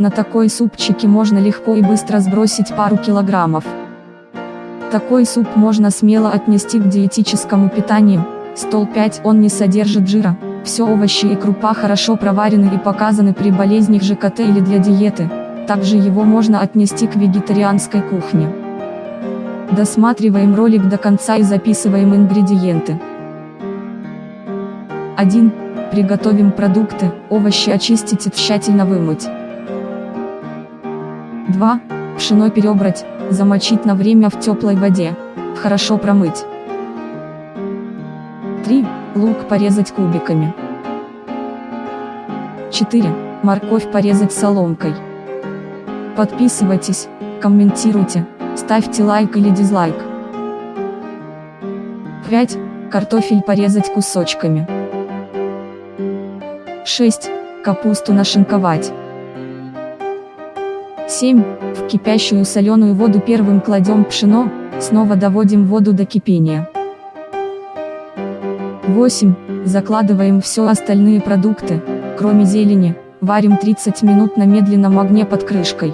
На такой супчике можно легко и быстро сбросить пару килограммов. Такой суп можно смело отнести к диетическому питанию. Стол 5 он не содержит жира. Все овощи и крупа хорошо проварены и показаны при болезнях ЖКТ или для диеты. Также его можно отнести к вегетарианской кухне. Досматриваем ролик до конца и записываем ингредиенты. 1. Приготовим продукты, овощи очистить и тщательно вымыть. 2. Пшено перебрать, замочить на время в теплой воде, хорошо промыть. 3. Лук порезать кубиками. 4. Морковь порезать соломкой. Подписывайтесь, комментируйте, ставьте лайк или дизлайк. 5. Картофель порезать кусочками. 6. Капусту нашинковать. 7. В кипящую соленую воду первым кладем пшено, снова доводим воду до кипения. 8. Закладываем все остальные продукты, кроме зелени, варим 30 минут на медленном огне под крышкой.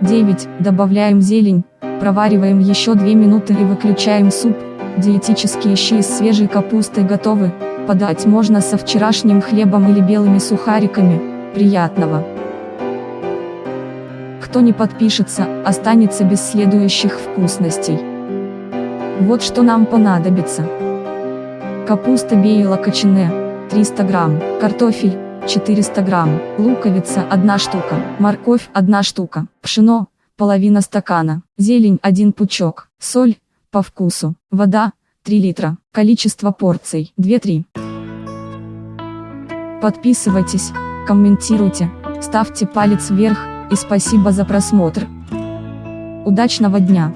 9. Добавляем зелень, провариваем еще 2 минуты и выключаем суп, диетические щи из свежей капусты готовы, подать можно со вчерашним хлебом или белыми сухариками, приятного! Кто не подпишется, останется без следующих вкусностей. Вот что нам понадобится. Капуста бейла кочане, 300 грамм, картофель, 400 грамм, луковица 1 штука, морковь 1 штука, пшено, половина стакана, зелень 1 пучок, соль, по вкусу, вода, 3 литра, количество порций 2-3. Подписывайтесь, комментируйте, ставьте палец вверх, и спасибо за просмотр. Удачного дня!